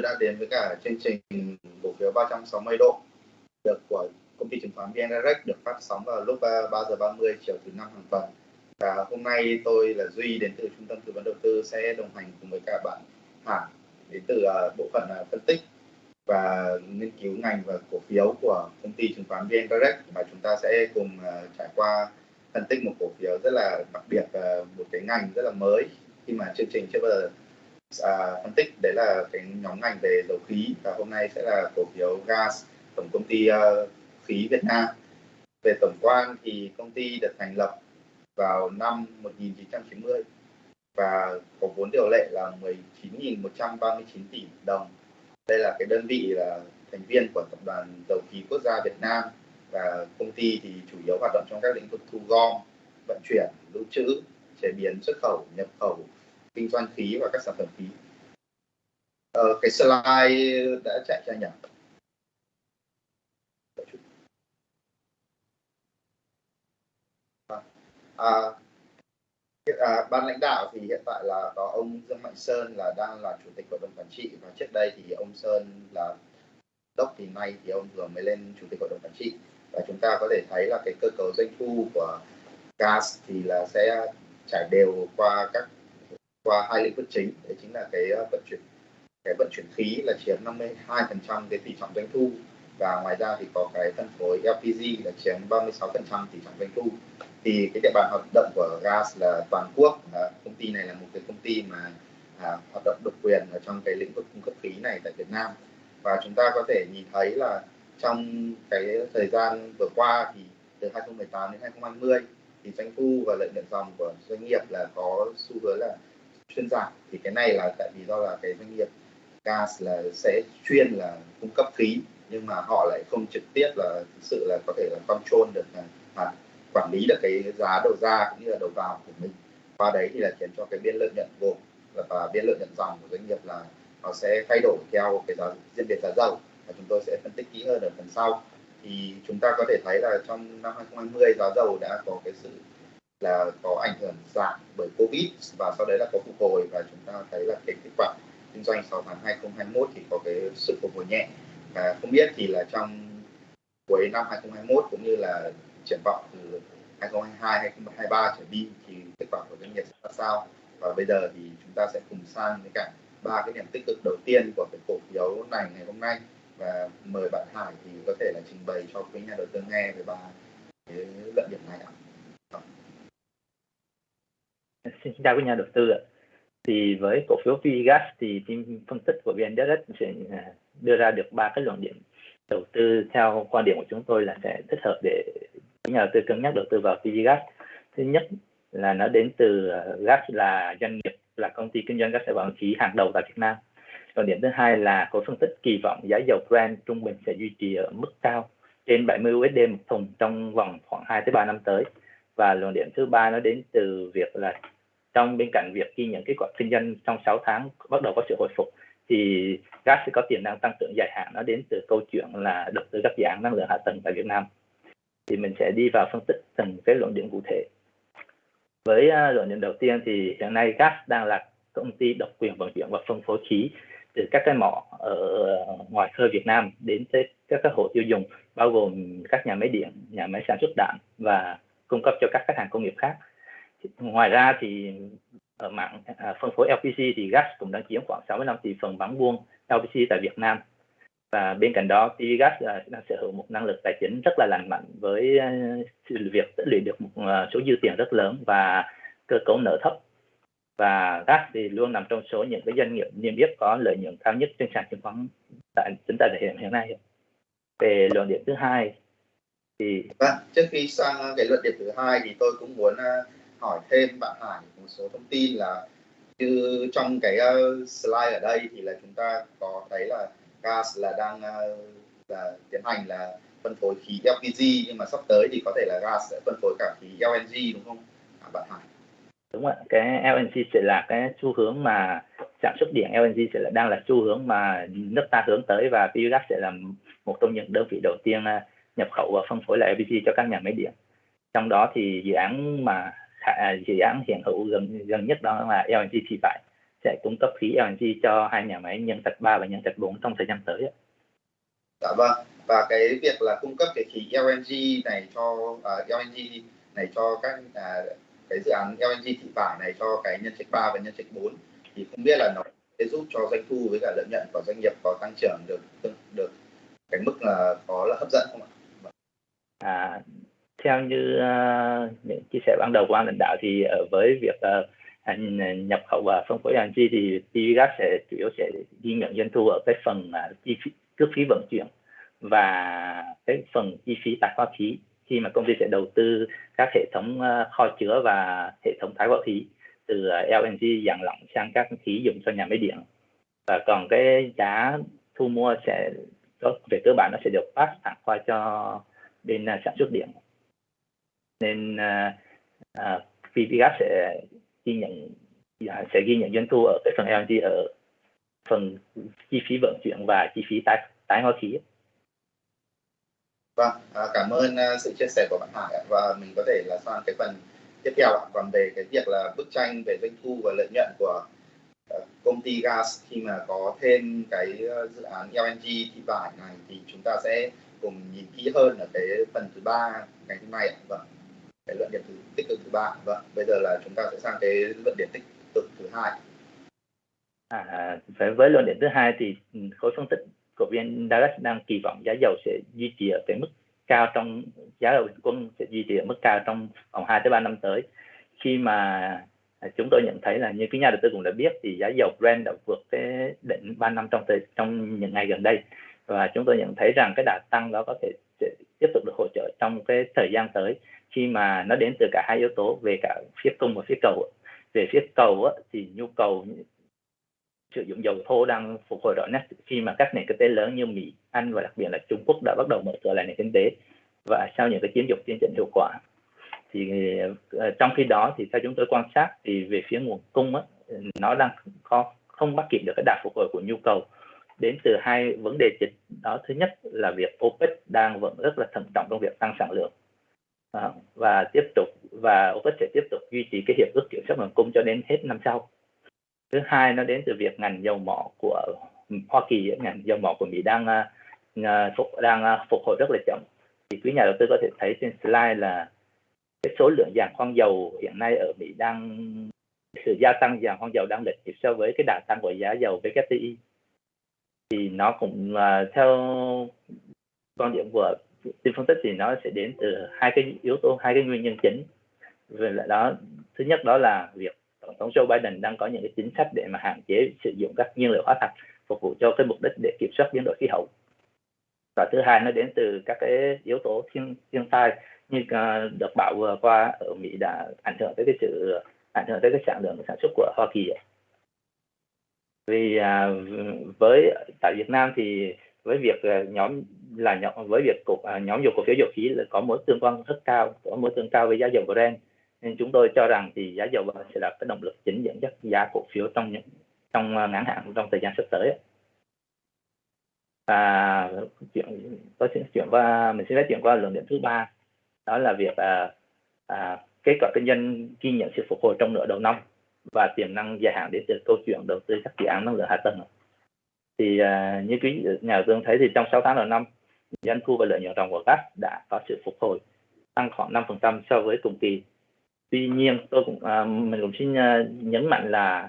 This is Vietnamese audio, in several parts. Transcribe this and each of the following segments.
đã đến với cả chương trình cổ phiếu 360 độ được của công ty chứng khoán VN Direct được phát sóng vào lúc 3 giờ 30 chiều thứ năm hàng tuần. Và hôm nay tôi là Duy đến từ trung tâm tư vấn đầu tư sẽ đồng hành cùng với cả bạn Hải đến từ à, bộ phận à, phân tích và nghiên cứu ngành và cổ phiếu của công ty chứng khoán VN Direct và chúng ta sẽ cùng à, trải qua phân tích một cổ phiếu rất là đặc biệt một cái ngành rất là mới khi mà chương trình chưa bao giờ à, phân tích đấy là cái nhóm ngành về dầu khí. Và hôm nay sẽ là cổ phiếu gas tổng công ty uh, khí Việt Nam. Về tổng quan thì công ty được thành lập vào năm 1990 và có vốn điều lệ là 19.139 tỷ đồng. Đây là cái đơn vị là thành viên của tập đoàn dầu khí quốc gia Việt Nam và công ty thì chủ yếu hoạt động trong các lĩnh vực thu gom vận chuyển lưu trữ chế biến xuất khẩu nhập khẩu kinh doanh khí và các sản phẩm khí. Ờ, cái slide đã chạy cho nhỉ? À, à, ban lãnh đạo thì hiện tại là có ông Dương Mạnh Sơn là đang là chủ tịch hội đồng quản trị và trước đây thì ông Sơn là đốc thì nay thì ông vừa mới lên chủ tịch hội đồng quản trị. Và chúng ta có thể thấy là cái cơ cấu doanh thu của gas thì là sẽ trải đều qua các qua hai lĩnh vực chính. Đấy chính là cái ờ, vận chuyển cái vận chuyển khí là chiếm 52% cái tỷ trọng doanh thu. Và ngoài ra thì có cái phân phối LPG là chiếm 36% tỷ trọng doanh thu. Thì cái địa bàn hoạt động của gas là toàn quốc. À, công ty này là một cái công ty mà à, hoạt động độc quyền ở trong cái lĩnh vực cung cấp khí này tại Việt Nam. Và chúng ta có thể nhìn thấy là trong cái thời gian vừa qua thì từ 2018 đến 2020 thì doanh thu và lợi nhuận dòng của doanh nghiệp là có xu hướng là chuyên giảm thì cái này là tại vì do là cái doanh nghiệp gas là sẽ chuyên là cung cấp khí nhưng mà họ lại không trực tiếp là thực sự là có thể là control được là, là quản lý được cái giá đầu ra cũng như là đầu vào của mình. Qua đấy thì là khiến cho cái biên lợi nhuận gồm và biên lợi nhuận dòng của doanh nghiệp là nó sẽ thay đổi theo cái giá diễn biến giá dầu. Và chúng tôi sẽ phân tích kỹ hơn ở phần sau. Thì chúng ta có thể thấy là trong năm 2020 giá dầu đã có cái sự là có ảnh hưởng giảm bởi Covid và sau đấy là có phục hồi và chúng ta thấy là cái kết quả kinh doanh 6 tháng 2021 thì có cái sự phục hồi nhẹ. Và không biết thì là trong cuối năm 2021 cũng như là triển vọng từ 2022 2023 trở đi thì kết quả của doanh nghiệp ra sao? Và bây giờ thì chúng ta sẽ cùng sang với cả ba cái điểm tích cực đầu tiên của cái cổ phiếu này ngày hôm nay. Và mời bạn Hải thì có thể là trình bày cho quý nhà đầu tư nghe về ba cái luận điểm này ạ. Xin chào quý nhà đầu tư ạ. Thì với cổ phiếu VGas thì team phân tích của VN Direct sẽ à, đưa ra được ba cái luận điểm đầu tư theo quan điểm của chúng tôi là sẽ thích hợp để nhà đầu tư cân nhắc đầu tư vào VGas. Thứ nhất là nó đến từ à, gas là doanh nghiệp, là công ty kinh doanh gas và khí hàng đầu tại Việt Nam. Còn điểm thứ hai là cổ phân tích kỳ vọng giá dầu Brent trung bình sẽ duy trì ở mức cao trên 70 USD một thùng trong vòng khoảng 2 tới 3 năm tới. Và luận điểm thứ ba nó đến từ việc là trong bên cạnh việc ghi nhận kết quả kinh doanh trong 6 tháng bắt đầu có sự hồi phục thì gas sẽ có tiềm năng tăng trưởng dài hạn. Nó đến từ câu chuyện là đầu tư các dự án năng lượng hạ tầng tại Việt Nam. Thì mình sẽ đi vào phân tích từng cái luận điểm cụ thể. Với uh, luận điểm đầu tiên thì hiện nay gas đang là công ty độc quyền vận chuyển và phân phối khí từ các cái mỏ ở ngoài khơi Việt Nam đến tới các cái hộ tiêu dùng bao gồm các nhà máy điện, nhà máy sản xuất đạn và cung cấp cho các khách hàng công nghiệp khác ngoài ra thì ở mạng à, phân phối LPG thì gas cũng đang chiếm khoảng 65 tỷ phần bán buôn LPG tại Việt Nam. Và bên cạnh đó thì gas à, đang sở hữu một năng lực tài chính rất là lành mạnh với uh, việc tích lũy được một uh, số dư tiền rất lớn và cơ cấu nợ thấp. Và gas thì luôn nằm trong số những cái doanh nghiệp niêm yết có lợi nhuận cao nhất trên sàn chứng khoán tại chúng ta hiện hiện nay về luận điểm thứ hai thì à, trước khi sang ờ, cái luận điểm thứ hai thì tôi cũng muốn uh, hỏi thêm bạn Hải một số thông tin là như trong cái uh, slide ở đây thì là chúng ta có thấy là gas là đang uh, là tiến hành là phân phối khí LPG nhưng mà sắp tới thì có thể là gas sẽ phân phối cả khí LNG đúng không à, bạn Hải? Đúng ạ, cái LNG sẽ là cái xu hướng mà sản xuất điện LNG sẽ là đang là xu hướng mà nước ta hướng tới và Biogas sẽ là một trong những đơn vị đầu tiên ờ, nhập khẩu và phân phối lại LPG cho các nhà máy điện. Trong đó thì dự án mà dự án hiện hữu gần gần nhất đó là LNG thì phải sẽ cung cấp khí LNG cho hai nhà máy nhân trạch 3 và nhân trạch 4 trong thời gian tới. Dạ vâng. Và cái việc là cung cấp cái khí LNG này cho uh, à, LNG này cho các uh, cái dự án LNG thị vải này cho cái nhân trạch 3 và nhân trạch 4 thì không biết là nó sẽ giúp cho doanh thu với cả lợi nhuận của doanh nghiệp có tăng trưởng được được cái mức là có là hấp dẫn không ạ? À, theo như uh, những chia sẻ ban đầu của ban lãnh đạo thì ờ, với việc uh, nhập khẩu và phân phối LNG thì PVGas sẽ chủ yếu sẽ ghi nhận doanh thu ở cái phần uh, chi phí cước phí vận chuyển và cái phần chi phí tải hóa khí khi mà công ty sẽ đầu tư các hệ thống uh, kho chứa và hệ thống tái hóa khí từ LNG dạng lỏng sang các khí dùng cho nhà máy điện. Và còn cái giá thu mua sẽ về cơ bản nó sẽ được pass thẳng qua cho bên sản xuất điện nên uh, uh, sẽ ghi nhận à, sẽ ghi nhận doanh thu ở cái phần LNG ở phần chi phí vận chuyển và chi phí tái tái hóa khí. Vâng, à, cảm ơn uh, sự chia sẻ của bạn Hải ạ. và mình có thể là sang cái phần tiếp theo ạ. Còn về cái việc là bức tranh về doanh thu và lợi nhuận của uh, công ty gas khi mà có thêm cái uh, dự án LNG thị vải này thì chúng ta sẽ cùng nhìn kỹ hơn ở cái phần thứ ba ngày hôm nay ạ. Vâng cái luận điểm thứ tích cực thứ ba. Vâng bây giờ là chúng ta sẽ sang cái luận điểm tích cực thứ hai. À, à với luận điểm thứ hai thì ừ, khối phân tích của viên Direct đang kỳ vọng giá dầu sẽ duy trì ở cái mức cao trong giá dầu quân sẽ duy trì ở mức cao trong vòng 2 tới 3 năm tới. Khi mà à, chúng tôi nhận thấy là như cái nhà đầu tư cũng đã biết thì giá dầu Brent đã vượt cái đỉnh 3 năm trong thời trong những ngày gần đây. Và chúng tôi nhận thấy rằng cái đà tăng đó có thể sẽ tiếp tục được hỗ trợ trong cái thời gian tới khi mà nó đến từ cả hai yếu tố về cả phía cung và phía cầu về phía cầu thì nhu cầu sử dụng dầu thô đang phục hồi rõ nét. Khi mà các nền kinh tế lớn như Mỹ, Anh và đặc biệt là Trung Quốc đã bắt đầu mở cửa lại nền kinh tế và sau những cái chiến dịch tiến trình hiệu quả. Thì ờ, trong khi đó thì theo chúng tôi quan sát thì về phía nguồn cung á, nó đang có không bắt kịp được cái đà phục hồi của nhu cầu. Đến từ hai vấn đề chính. Đó thứ nhất là việc OPEC đang vẫn rất là thận trọng trong việc tăng sản lượng à, và tiếp tục và OPEC sẽ tiếp tục duy trì cái hiệp ước kiểm soát nguồn cung cho đến hết năm sau. Thứ hai nó đến từ việc ngành dầu mỏ của Hoa Kỳ ngành dầu mỏ của Mỹ đang uh, phục đang uh, phục hồi rất là chậm. Thì quý nhà đầu tư có thể thấy trên slide là cái số lượng dàn khoan dầu hiện nay ở Mỹ đang sự gia tăng dàn khoan dầu đang lệch nhịp so với cái đà tăng của giá dầu WTI thì nó cũng uh, theo quan điểm của tìm phân tích thì nó sẽ đến từ hai cái yếu tố hai cái nguyên nhân chính. Về lại đó thứ nhất đó là việc tổng thống Joe Biden đang có những cái chính sách để mà hạn chế sử dụng các nhiên liệu hóa thạch phục vụ cho cái mục đích để kiểm soát biến đổi khí hậu. Và thứ hai nó đến từ các cái yếu tố thiên thiên tai như uh, đợt bão vừa qua ở Mỹ đã ảnh hưởng tới cái sự ảnh hưởng tới cái sản lượng sản xuất của Hoa Kỳ vì à, với tại Việt Nam thì với việc ờ, nhóm là nhóm với việc cổ, à, nhóm dầu cổ phiếu dầu khí là có mối tương quan rất cao có mối tương cao với giá dầu Brent. Nên chúng tôi cho rằng thì giá dầu sẽ là cái động lực chính dẫn dắt giá cổ phiếu trong những trong à, ngắn hạn trong thời gian sắp tới và chuyện tôi sẽ chuyển qua mình sẽ nói chuyện qua luận điểm thứ ba. Đó là việc à, à, kết quả kinh doanh ghi nhận sự phục hồi trong nửa đầu năm và tiềm năng dài hạn đến từ câu chuyện đầu tư các dự án năng lượng hạ tầng thì uh, như quý nhà đầu tư thấy thì trong 6 tháng đầu năm doanh thu và lợi nhuận ròng của gas đã có sự phục hồi tăng khoảng 5% so với cùng kỳ. Tuy nhiên tôi cũng uh, mình cũng xin uh, nhấn mạnh là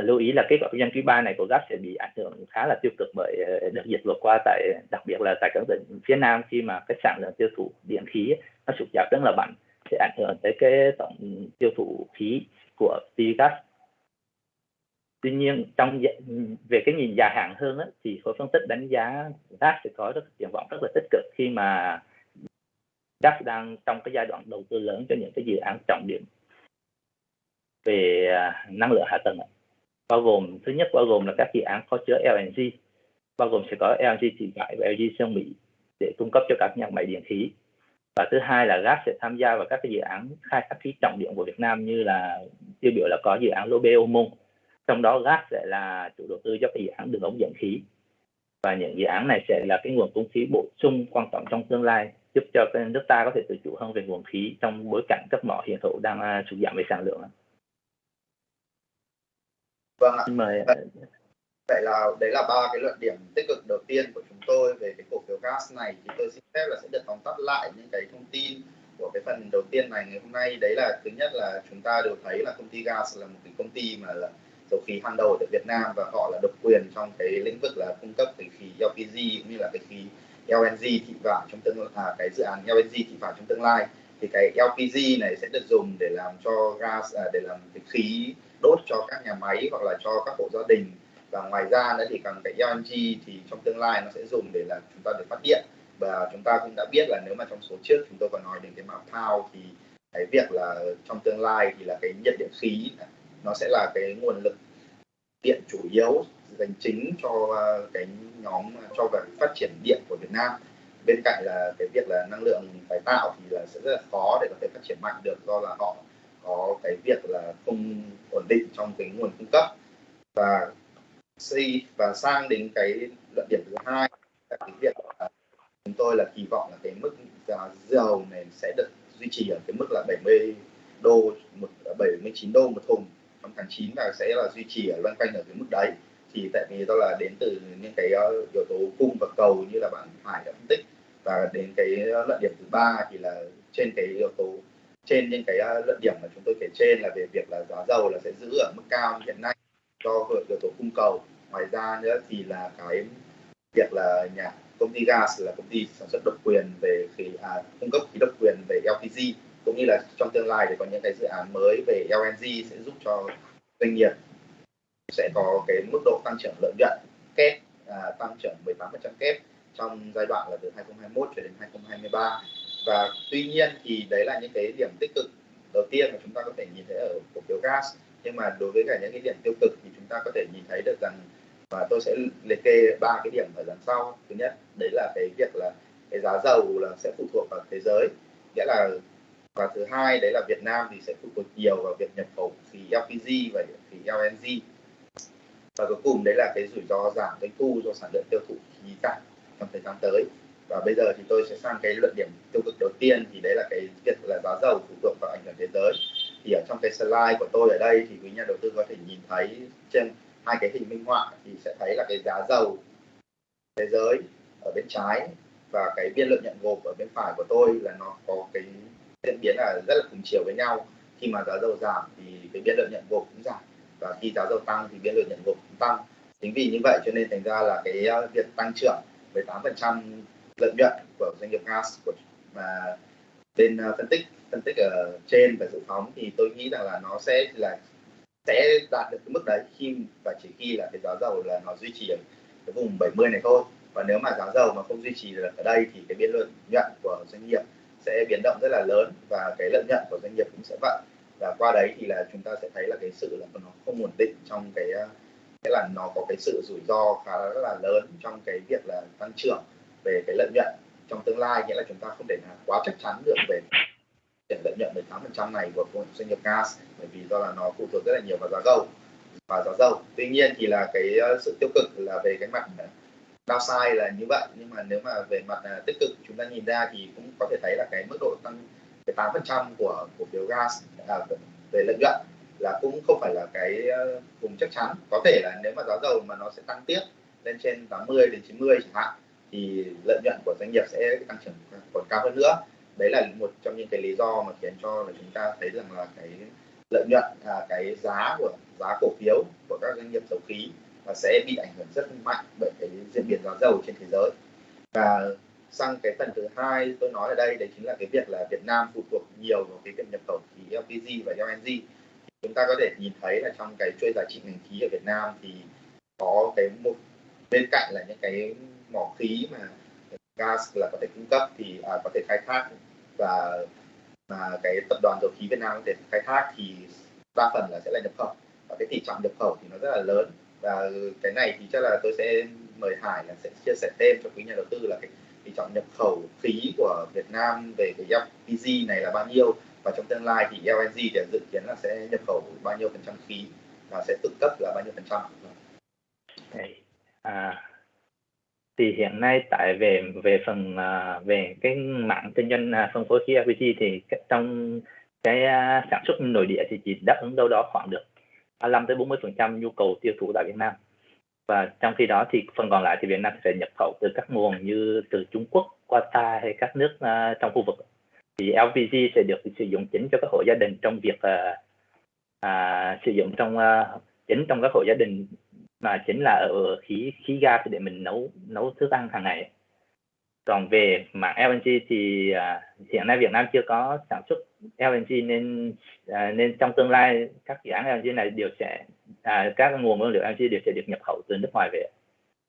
uh, lưu ý là kết quả kinh doanh quý ba này của gas sẽ bị ảnh hưởng khá là tiêu cực bởi uh, đợt dịch vừa qua tại đặc biệt là tại các tỉnh phía nam khi mà cái sản lượng tiêu thụ điện khí nó sụt giảm rất là mạnh sẽ ảnh hưởng tới cái tổng tiêu thụ khí của gas tuy nhiên trong về cái nhìn dài hạn hơn đó, thì khối phân tích đánh giá gas sẽ có rất triển vọng rất là tích cực khi mà gas đang trong cái giai đoạn đầu tư lớn cho những cái dự án trọng điểm về à, năng lượng hạ tầng bao gồm thứ nhất bao gồm là các dự án có chứa LNG bao gồm sẽ có LNG thị vải và LNG sơn Mỹ để cung cấp cho các nhà máy điện khí. Và thứ hai là gas sẽ tham gia vào các cái dự án khai thác khí trọng điểm của Việt Nam như là tiêu biểu là có dự án Lô Bê Ô Môn trong đó gas sẽ là chủ đầu tư cho cái dự án đường ống dẫn khí. Và những dự án này sẽ là cái nguồn cung khí bổ sung quan trọng trong tương lai giúp cho cái nước ta có thể tự chủ hơn về nguồn khí trong bối cảnh các mỏ hiện hữu đang uh, sụt giảm về sản lượng vâng ạ. Mời vậy là đấy là ba cái luận điểm tích cực đầu tiên của chúng tôi về cái cổ phiếu gas này. Thì tôi xin phép là sẽ được tóm tắt lại những cái thông tin của cái phần đầu tiên này ngày hôm nay. Đấy là thứ nhất là chúng ta đều thấy là công ty gas là một cái công ty mà là dầu khí hàng đầu tại Việt Nam và họ là độc quyền trong cái lĩnh vực là cung cấp cái khí LPG cũng như là cái khí LNG thị vải trong tương à, cái dự án LNG thị vải trong tương lai. Thì cái LPG này sẽ được dùng để làm cho gas à, để làm cái khí đốt cho các nhà máy hoặc là cho các hộ gia đình. Và ngoài ra nữa thì còn cái LNG thì trong tương lai nó sẽ dùng để là chúng ta để phát điện. Và chúng ta cũng đã biết là nếu mà trong số trước chúng tôi còn nói đến cái mảng thao thì cái việc là trong tương lai thì là cái nhiệt điện khí nó sẽ là cái nguồn lực điện chủ yếu dành chính cho à, cái nhóm à, cho việc phát triển điện của Việt Nam. Bên cạnh là cái việc là năng lượng tái tạo thì là sẽ rất là khó để có thể phát triển mạnh được, do là họ có cái việc là không ổn định trong cái nguồn cung cấp. Và xây, và sang đến cái luận điểm thứ hai, là cái việc là chúng tôi là kỳ vọng là cái mức giá dầu này sẽ được duy trì ở cái mức là 70 đô, một 79 đô một thùng tháng 9 là sẽ là duy trì ở loanh quanh ở cái mức đấy thì tại vì đó là đến từ những cái ờ, yếu tố cung và cầu như là bạn Hải đã phân tích. Và đến cái ờ, luận điểm thứ ba thì là trên cái yếu tố trên những cái ờ, luận điểm mà chúng tôi kể trên là về việc là giá dầu là sẽ giữ ở mức cao như hiện nay do yếu tố cung cầu. Ngoài ra nữa thì là cái việc là nhà công ty gas là công ty sản xuất độc quyền về khí à, cung cấp khí độc quyền về LPG cũng như là trong tương lai thì có những cái dự án mới về LNG sẽ giúp cho doanh nghiệp sẽ có cái mức độ tăng trưởng lợi nhuận kép à, tăng trưởng 18% kép trong giai đoạn là từ 2021 cho đến 2023 và tuy nhiên thì đấy là những cái điểm tích cực đầu tiên mà chúng ta có thể nhìn thấy ở cổ phiếu gas. Nhưng mà đối với cả những cái điểm tiêu cực thì chúng ta có thể nhìn thấy được rằng và tôi sẽ liệt kê ba cái điểm ở đằng sau. Thứ nhất đấy là cái việc là cái giá dầu là sẽ phụ thuộc vào thế giới. Nghĩa là và thứ hai, đấy là Việt Nam thì sẽ phụ thuộc nhiều vào việc nhập khẩu khí LPG và khí LNG và cuối cùng đấy là cái rủi ro giảm doanh thu do sản lượng tiêu thụ khí giảm trong thời gian tới. Và bây giờ thì tôi sẽ sang cái luận điểm tiêu cực đầu tiên, thì đấy là cái việc là giá dầu phụ thuộc vào ảnh hưởng thế giới. Thì ở trong cái slide của tôi ở đây thì quý nhà đầu tư có thể nhìn thấy trên hai cái hình minh họa thì sẽ thấy là cái giá dầu thế giới ở bên trái và cái biên lợi nhuận gộp ở bên phải của tôi là nó có cái diễn biến là rất là cùng chiều với nhau. Khi mà giá dầu giảm thì cái biên lợi nhuận gộp cũng giảm, và khi giá dầu tăng thì biên lợi nhuận gộp cũng tăng. Chính vì như vậy cho nên thành ra là cái ờ, việc tăng trưởng 18% lợi nhuận của doanh nghiệp gas của mà bên ờ, phân tích phân tích ở trên và dự phóng thì tôi nghĩ rằng là nó sẽ là, sẽ đạt được cái mức đấy. Khi và chỉ khi là cái giá dầu là nó duy trì ở cái vùng 70 này thôi. Và nếu mà giá dầu mà không duy trì được ở đây thì cái biên lợi nhuận của doanh nghiệp sẽ biến động rất là lớn và cái lợi nhuận của doanh nghiệp cũng sẽ vậy. Và qua đấy thì là chúng ta sẽ thấy là cái sự là nó không ổn định trong cái cái là nó có cái sự rủi ro khá là lớn trong cái việc là tăng trưởng về cái lợi nhuận trong tương lai. Nghĩa là chúng ta không thể nào quá chắc chắn được về tiền lợi nhuận 18% này của doanh nghiệp gas, bởi vì do là nó phụ thuộc rất là nhiều vào giá dầu và giá dầu. Tuy nhiên thì là cái, sự tiêu cực là về cái mặt downside là như vậy nhưng mà nếu mà về mặt uh, tích cực chúng ta nhìn ra thì cũng có thể thấy là cái mức độ tăng 8% của cổ phiếu gas à, về lợi nhuận là cũng không phải là cái uh, vùng chắc chắn. Có thể là nếu mà giá dầu mà nó sẽ tăng tiếp lên trên 80 đến 90 chẳng hạn thì lợi nhuận của doanh nghiệp sẽ tăng trưởng còn cao hơn nữa. Đấy là một trong những cái lý do mà khiến cho là chúng ta thấy rằng là cái lợi nhuận à, cái giá của giá cổ phiếu của các doanh nghiệp dầu khí và sẽ bị ảnh hưởng rất mạnh bởi cái diễn biến giá dầu trên thế giới. Và sang cái phần thứ hai tôi nói ở đây đấy chính là cái việc là Việt Nam phụ thuộc nhiều vào cái việc nhập khẩu khí LPG và LNG. Chúng ta có thể nhìn thấy là trong cái chuỗi giá trị ngành khí ở Việt Nam thì có cái một bên cạnh là những cái mỏ khí mà gas là có thể cung cấp thì à, có thể khai thác và mà cái tập đoàn dầu khí Việt Nam có thể khai thác thì đa phần là sẽ là nhập khẩu. Và cái tỷ trọng nhập khẩu thì nó rất là lớn và cái này thì chắc là tôi sẽ mời Hải là sẽ chia sẻ thêm cho quý nhà đầu tư là cái tỷ trọng nhập khẩu khí của Việt Nam về cái LPG này là bao nhiêu và trong tương lai thì LNG thì dự kiến là sẽ nhập khẩu bao nhiêu phần trăm khí và sẽ tự cấp là bao nhiêu phần trăm. À, thì hiện nay tại về về phần à, về cái mạng kinh doanh à, phân phối khí LPG thì trong cái à, sản xuất nội địa thì chỉ đáp ứng đâu đó khoảng được 35 tới 40 phần trăm nhu cầu tiêu thụ tại Việt Nam. Và trong khi đó thì phần còn lại thì Việt Nam sẽ nhập khẩu từ các nguồn như từ Trung Quốc, Qatar hay các nước uh, trong khu vực. Thì LPG sẽ được sử dụng chính cho các hộ gia đình trong việc uh, uh, sử dụng trong uh, chính trong các hộ gia đình mà chính là ở khí khí ga để mình nấu nấu thức ăn hàng ngày còn về mảng LNG thì uh, hiện nay Việt Nam chưa có sản xuất LNG nên uh, nên trong tương lai các dự án LNG này đều sẽ uh, các nguồn nguyên liệu LNG đều sẽ được nhập khẩu từ nước ngoài về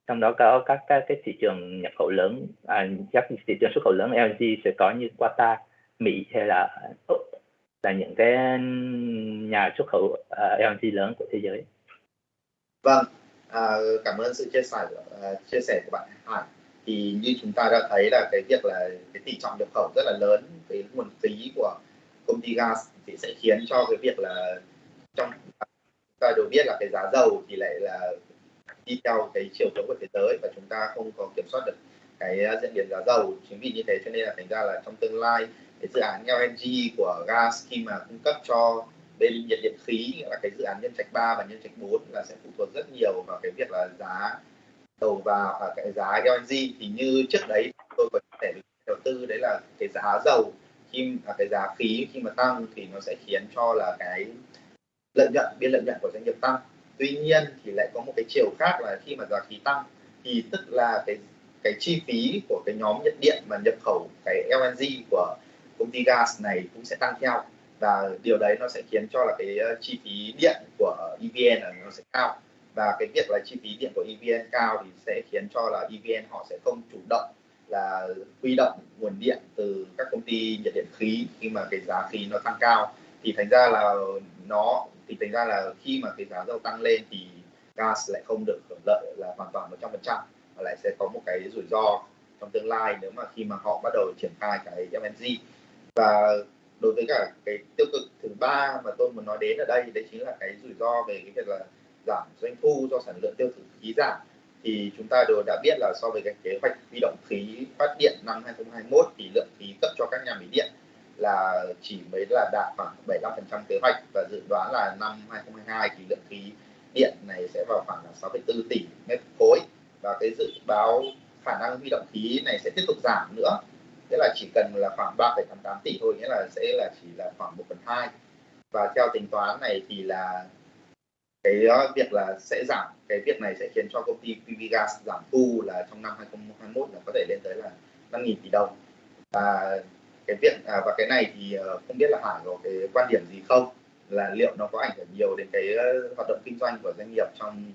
trong đó có các các cái thị trường nhập khẩu lớn à, các thị trường xuất khẩu lớn LNG sẽ có như Qatar, Mỹ hay là Úc là những cái nhà xuất khẩu uh, LNG lớn của thế giới. Vâng, à, cảm ơn sự chia sẻ uh, chia sẻ của bạn Hải thì như chúng ta đã thấy là cái việc là cái tỷ trọng nhập khẩu rất là lớn, cái nguồn phí của công ty gas thì sẽ khiến cho cái việc là trong chúng ta đều biết là cái giá dầu thì lại là đi theo cái chiều hướng của thế giới và chúng ta không có kiểm soát được cái diễn biến giá dầu. Chính vì như thế cho nên là thành ra là trong tương lai, cái dự án LNG của gas khi mà cung cấp cho bên nhiệt điện khí, là cái dự án nhân trạch 3 và nhân trạch 4 là sẽ phụ thuộc rất nhiều vào cái việc là giá đầu vào và cái giá LNG thì như trước đấy tôi có thể đầu tư đấy là cái giá dầu. Khi à, cái giá khí khi mà tăng thì nó sẽ khiến cho là cái lợi nhuận biên lợi nhuận của doanh nghiệp tăng. Tuy nhiên thì lại có một cái chiều khác là khi mà giá khí tăng thì tức là cái cái chi phí của cái nhóm nhận điện mà nhập khẩu cái LNG của công ty gas này cũng sẽ tăng theo. Và điều đấy nó sẽ khiến cho là cái ờ, chi phí điện của EVN là nó sẽ cao và cái việc là chi phí điện của EVN cao thì sẽ khiến cho là EVN họ sẽ không chủ động là huy động nguồn điện từ các công ty nhiệt điện khí khi mà cái giá khí nó tăng cao. Thì thành ra là nó, thì thành ra là khi mà cái giá dầu tăng lên thì gas lại không được hưởng lợi là hoàn toàn 100% mà lại sẽ có một cái rủi ro trong tương lai nếu mà khi mà họ bắt đầu triển khai cái LNG và đối với cả cái tiêu cực thứ ba mà tôi muốn nói đến ở đây, đấy chính là cái rủi ro về cái việc là giảm doanh thu do sản lượng tiêu thụ khí giảm thì chúng ta đều đã biết là so với cái kế hoạch huy động khí phát điện năm 2021 thì lượng khí cấp cho các nhà máy điện là chỉ mới là đạt khoảng 75% kế hoạch và dự đoán là năm 2022 thì lượng khí điện này sẽ vào khoảng là 6,4 tỷ mét khối và cái dự báo khả năng huy động khí này sẽ tiếp tục giảm nữa. Tức là chỉ cần là khoảng 3,88 tỷ thôi nghĩa là sẽ là chỉ là khoảng 1 phần 2 và theo tính toán này thì là cái ờ, việc là sẽ giảm cái việc này sẽ khiến cho công ty PVgas giảm thu là trong năm 2021 là có thể lên tới là 5.000 tỷ đồng. Và cái việc à, và cái này thì ờ, không biết là Hải có cái quan điểm gì không? Là liệu nó có ảnh hưởng nhiều đến cái ờ, hoạt động kinh doanh của doanh nghiệp trong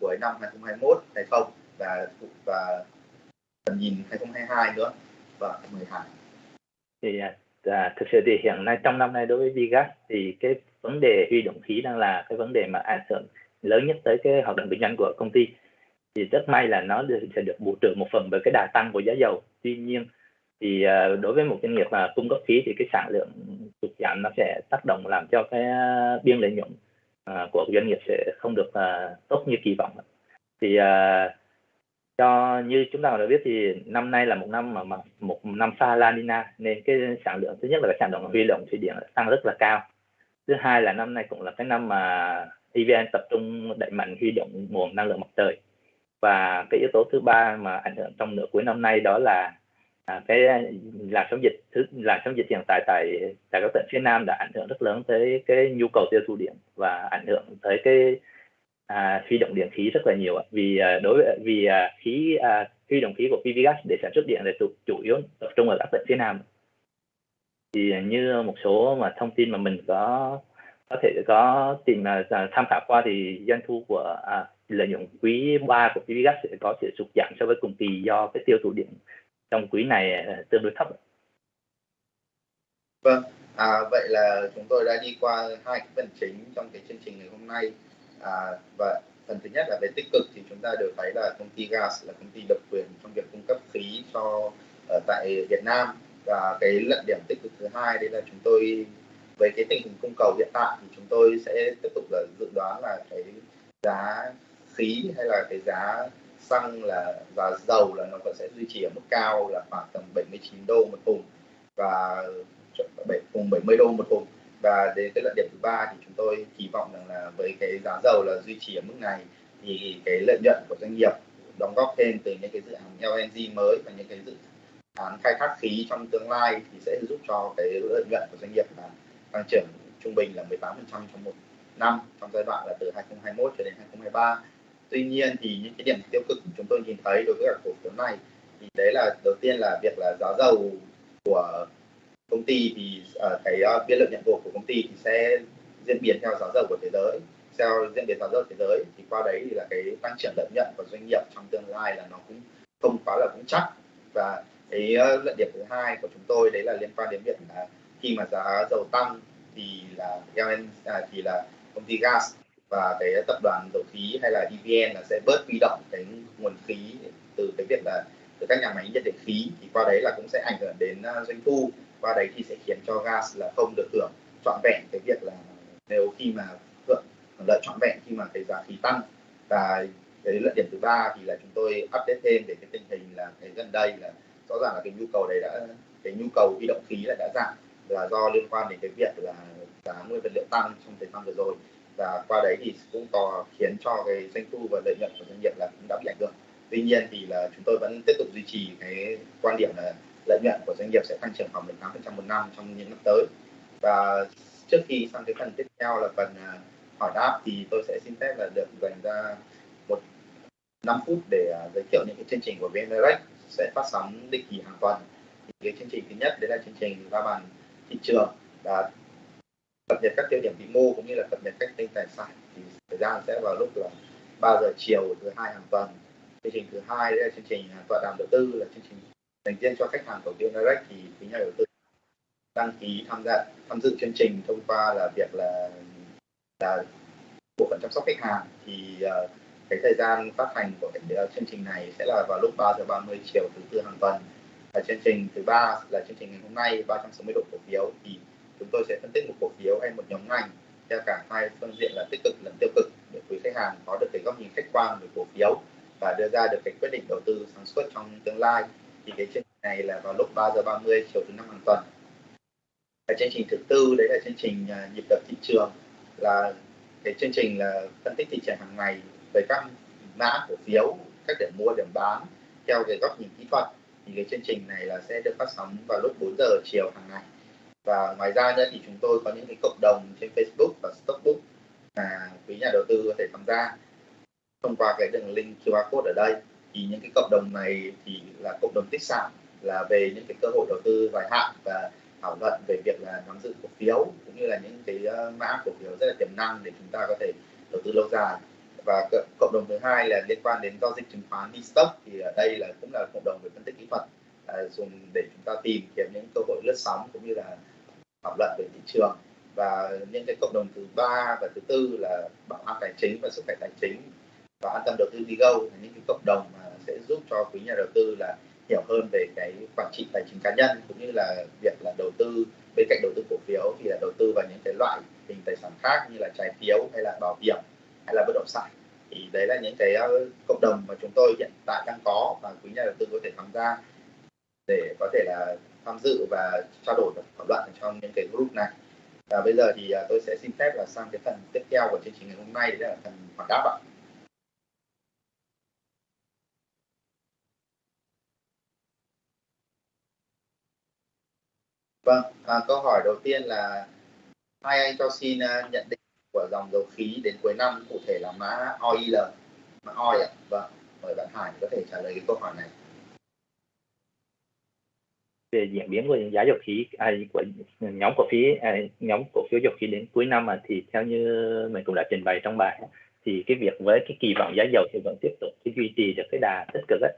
cuối năm 2021 hay không? Và và tầm nhìn 2022 nữa. Và mời Hải. Thì à, à, thực sự thì hiện nay trong năm nay đối với Vigas thì cái vấn đề huy động khí đang là cái vấn đề mà ảnh hưởng lớn nhất tới cái hoạt động kinh doanh của công ty. Thì rất may là nó sẽ được bù trừ một phần bởi cái đà tăng của giá dầu. Tuy nhiên thì à, đối với một doanh nghiệp mà cung cấp khí thì cái sản lượng sụt giảm nó sẽ tác động làm cho cái biên lợi nhuận à, của doanh nghiệp sẽ không được à, tốt như kỳ vọng. Thì à, cho như chúng ta đã biết thì năm nay là một năm mà, mà một năm pha La Nina nên cái sản lượng thứ nhất là cái sản lượng huy động thủy điện tăng rất là cao. Thứ hai là năm nay cũng là cái năm mà EVN tập trung đẩy mạnh huy động nguồn năng lượng mặt trời. Và cái yếu tố thứ ba mà ảnh hưởng trong nửa cuối năm nay đó là à, cái làn sóng dịch thứ làn sóng dịch hiện tại tại tại các tỉnh phía Nam đã ảnh hưởng rất lớn tới cái nhu cầu tiêu thụ điện và ảnh hưởng tới cái à, huy động điện khí rất là nhiều vì à, đối với vì à, khí à, huy động khí của PVgas để sản xuất điện là chủ, chủ yếu tập trung ở các tỉnh phía Nam. Thì như một số mà thông tin mà mình có có thể có tìm là tham khảo qua thì doanh thu của à, lợi nhuận quý 3 của PVgas sẽ có sự sụt giảm so với cùng kỳ do cái tiêu thụ điện trong quý này à, tương đối thấp. Vâng, à, vậy là chúng tôi đã đi qua hai cái phần chính trong cái chương trình ngày hôm nay à, và phần thứ nhất là về tích cực thì chúng ta đều thấy là công ty gas là công ty độc quyền trong việc cung cấp khí cho ở tại Việt Nam. Và cái luận điểm tích cực thứ hai đây là chúng tôi với cái tình hình cung cầu hiện tại thì chúng tôi sẽ tiếp tục là dự đoán là cái giá khí hay là cái giá xăng là và dầu là nó vẫn sẽ duy trì ở mức cao là khoảng tầm 79 đô một thùng và cùng 70 đô một thùng và đến cái lợi điểm thứ ba thì chúng tôi kỳ vọng rằng là với cái giá dầu là duy trì ở mức này thì cái lợi nhuận của doanh nghiệp đóng góp thêm từ những cái dự án LNG mới và những cái dự án khai thác khí trong tương lai thì sẽ giúp cho cái lợi nhuận của doanh nghiệp là tăng trưởng trung bình là 18% trong một năm trong giai đoạn là từ 2021 cho đến 2023 tuy nhiên thì những cái điểm tiêu cực chúng tôi nhìn thấy đối với các cổ phiếu này thì đấy là đầu tiên là việc là giá dầu của công ty thì uh, cái uh, biên lợi nhuận gộp của công ty thì sẽ diễn biến theo giá dầu của thế giới. Theo diễn biến giá dầu thế giới thì qua đấy thì là cái tăng trưởng lợi nhuận của doanh nghiệp trong tương lai là nó cũng không quá là vững chắc. Và cái uh, luận điểm thứ hai của chúng tôi đấy là liên quan đến việc là khi mà giá dầu tăng thì là LN à, thì là công ty gas và cái tập đoàn dầu khí hay là EVN là sẽ bớt huy động cái nguồn khí từ cái việc là từ các nhà máy nhiệt điện khí. Thì qua đấy là cũng sẽ ảnh hưởng đến uh, doanh thu qua đấy thì sẽ khiến cho gas là không được hưởng trọn vẹn cái việc là nếu khi mà hưởng, lợi trọn vẹn khi mà cái giá khí tăng. Và cái lợi điểm thứ ba thì là chúng tôi update thêm về cái tình hình là cái gần đây là rõ ràng là cái nhu cầu đấy đã, cái nhu cầu huy động khí là đã giảm là do liên quan đến cái việc là giá nguyên vật liệu tăng trong thời gian vừa rồi. Và qua đấy thì cũng có khiến cho cái doanh thu và lợi nhuận của doanh nghiệp là cũng đã bị ảnh hưởng. Tuy nhiên thì là chúng tôi vẫn tiếp tục duy trì cái quan điểm là lợi nhuận của doanh nghiệp sẽ tăng trưởng khoảng 18% một năm trong những năm tới. Và trước khi sang cái phần tiếp theo là phần à, hỏi đáp thì tôi sẽ xin phép là được dành ra một 5 phút để à, giới thiệu những cái chương trình của VN Direct sẽ phát sóng định kỳ hàng tuần. Thì cái chương trình thứ nhất đấy là chương trình ra bàn thị trường và cập nhật các tiêu điểm vĩ mô cũng như là cập nhật các kênh tài sản. Thì thời gian sẽ vào lúc là 3 giờ chiều thứ hai hàng tuần. Chương trình thứ hai là chương trình à, tọa đàm đầu tư là chương trình dành riêng cho khách hàng của VN Direct thì quý nhà đầu tư đăng ký tham gia tham dự chương trình thông qua là việc là là bộ phận chăm sóc khách hàng. Thì uh, cái thời gian phát hành của cái uh, chương trình này sẽ là vào lúc 3 giờ 30 chiều thứ tư hàng tuần. Và chương trình thứ ba là chương trình ngày hôm nay 360 độ cổ phiếu. Thì chúng tôi sẽ phân tích một cổ phiếu hay một nhóm ngành theo cả hai phương diện là tích cực lẫn tiêu cực để quý khách hàng có được cái góc nhìn khách quan về cổ phiếu và đưa ra được cái quyết định đầu tư sản xuất trong tương lai thì cái chương trình này là vào lúc 3 giờ 30 chiều thứ năm hàng tuần. Cái chương trình thứ tư đấy là chương trình à, nhịp đập thị trường. Là cái chương trình là phân tích thị trường hàng ngày với các mã cổ phiếu, các điểm mua, điểm bán theo cái góc nhìn kỹ thuật. Thì cái chương trình này là sẽ được phát sóng vào lúc 4 giờ chiều hàng ngày. Và ngoài ra nữa thì chúng tôi có những cái cộng đồng trên Facebook và Stockbook mà quý nhà đầu tư có thể tham gia thông qua cái đường link QR code ở đây thì những cái cộng đồng này thì là cộng đồng tích sản là về những cái cơ hội đầu tư dài hạn và thảo luận về việc là nắm giữ cổ phiếu cũng như là những cái ờ, mã cổ phiếu rất là tiềm năng để chúng ta có thể đầu tư lâu dài. Và cộng đồng thứ hai là liên quan đến giao dịch chứng khoán đi stock thì ở đây là cũng là cộng đồng về phân tích kỹ thuật à, dùng để chúng ta tìm kiếm những cơ hội lướt sóng cũng như là thảo luận về thị trường. Và những cái cộng đồng thứ ba và thứ tư là bảo an tài chính và sức khỏe tài chính và an tâm đầu tư đi go là những cái cộng đồng mà sẽ giúp cho quý nhà đầu tư là hiểu hơn về cái quản trị tài chính cá nhân cũng như là việc là đầu tư. Bên cạnh đầu tư cổ phiếu thì là đầu tư vào những cái loại hình tài sản khác như là trái phiếu hay là bảo hiểm hay là bất động sản. Thì đấy là những cái ờ, cộng đồng mà chúng tôi hiện tại đang có và quý nhà đầu tư có thể tham gia để có thể là tham dự và trao đổi và thảo luận trong những cái group này. Và bây giờ thì ờ, tôi sẽ xin phép là sang cái phần tiếp theo của chương trình ngày hôm nay, đấy là phần hỏi đáp ạ. Vâng, à, câu hỏi đầu tiên là hai anh cho xin uh, nhận định của dòng dầu khí đến cuối năm cụ thể là mã OIL, mã OI ạ. À, vâng, mời bạn Hải có thể trả lời cái câu hỏi này. Về diễn biến của giá dầu khí à, của nhóm cổ phiếu à, nhóm cổ phiếu dầu khí đến cuối năm mà thì theo như mình cũng đã trình bày trong bài thì cái việc với cái kỳ vọng giá dầu thì vẫn tiếp tục cái duy trì được cái đà tích cực ấy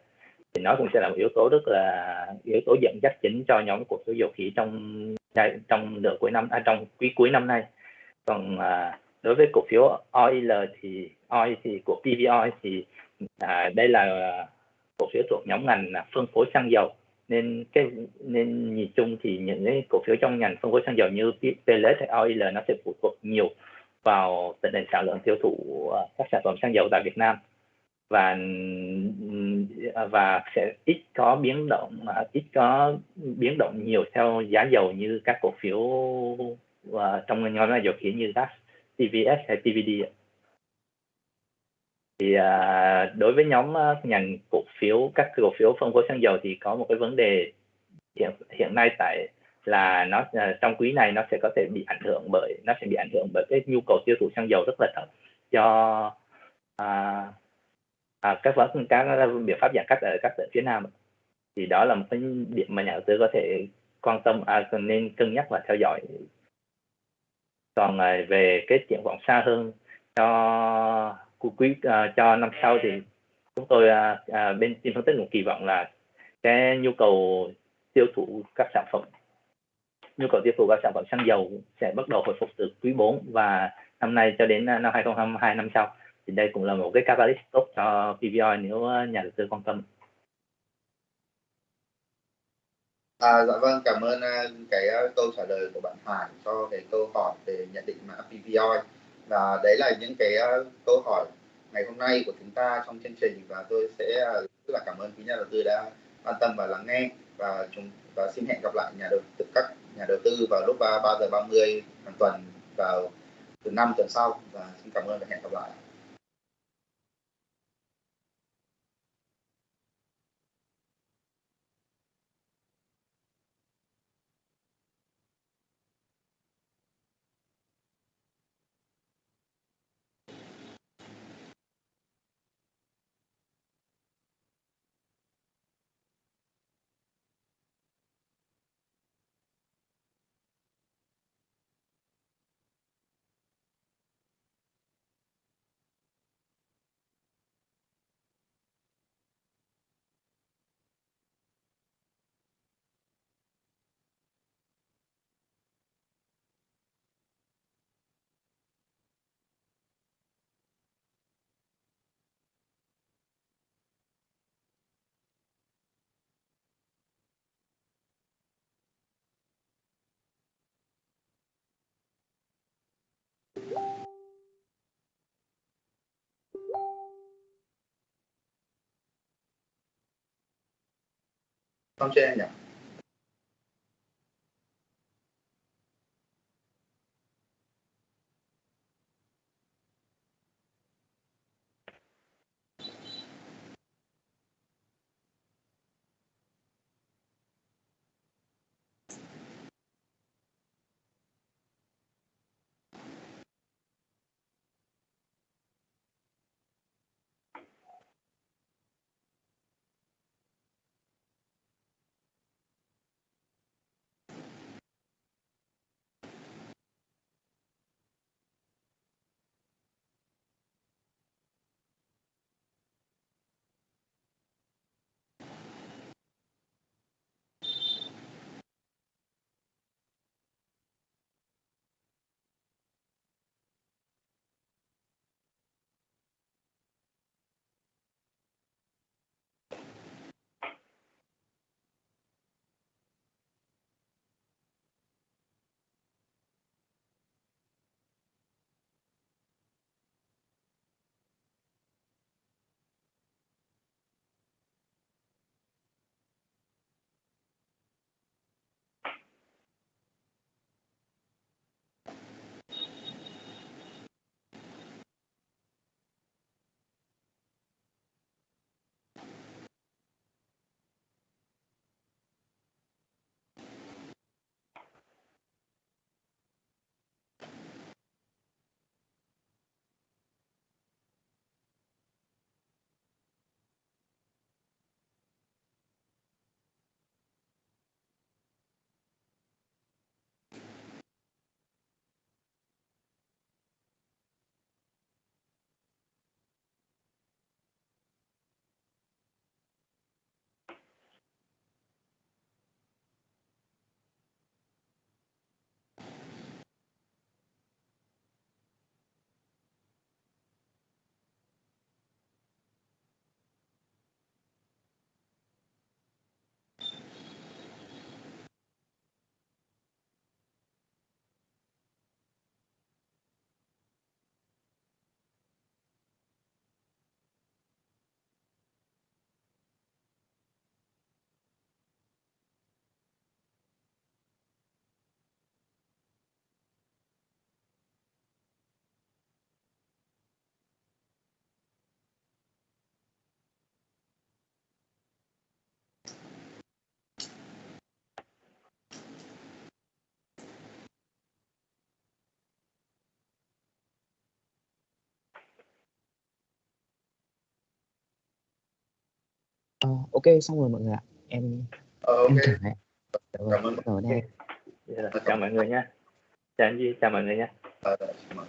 thì nó cũng sẽ là một yếu tố rất là yếu tố dẫn dắt chính cho nhóm cổ phiếu dầu khí trong trong nửa cuối năm à, trong quý cuối năm nay. Còn à, đối với cổ phiếu OIL thì OI thì của PVOI thì à, đây là cổ phiếu thuộc nhóm ngành phân phối xăng dầu. Nên cái nên nhìn chung thì những cái cổ phiếu trong ngành phân phối xăng dầu như PLS hay OIL nó sẽ phụ thuộc nhiều vào tình hình sản lượng tiêu thụ à, các sản phẩm xăng dầu tại Việt Nam. Và À, và sẽ ít có biến động à, ít có biến động nhiều theo giá dầu như các cổ phiếu à, trong nhóm là dầu khí như gas, TVS hay TVD thì đối với nhóm ngành cổ phiếu các cổ phiếu phân phối xăng dầu thì có một cái vấn đề hiện hiện nay tại là nó trong quý này nó sẽ có thể bị ảnh hưởng bởi nó sẽ bị ảnh hưởng bởi cái nhu cầu tiêu thụ xăng dầu rất là thấp do à, à, các vấn các biện pháp giãn cách ở các tỉnh phía nam thì đó là một cái điểm mà nhà đầu tư có thể quan tâm à, nên cân nhắc và theo dõi. Còn à, về cái triển vọng xa hơn cho quý à, cho năm sau thì chúng tôi à, à, bên team phân tích cũng kỳ vọng là cái nhu cầu tiêu thụ các sản phẩm. Nhu cầu tiêu thụ các sản phẩm xăng dầu sẽ bắt đầu hồi phục từ quý 4 và năm nay cho đến à, năm 2022 năm sau thì đây cũng là một cái catalyst tốt cho PVOI nếu ờ, nhà đầu tư quan tâm. À, dạ vâng, cảm ơn ờ, cái ờ, câu trả lời của bạn Hải cho cái câu hỏi về nhận định mã PVOI và đấy là những cái câu hỏi ngày hôm nay của chúng ta trong chương trình và tôi sẽ rất là cảm ơn quý nhà đầu tư đã quan tâm và lắng nghe và chúng và xin hẹn gặp lại nhà đầu tư các nhà đầu tư vào lúc 3 giờ 30 hàng tuần vào từ năm tuần sau và xin cảm ơn và hẹn gặp lại. Xong chưa anh nhỉ? Uh, ok xong rồi mọi người ạ. Em ờ, ok. em dạ vâng, cảm ơn đầu đây. Dạ, chào mọi người nhé chào anh Duy chào mọi người nhé Ờ, xin mời.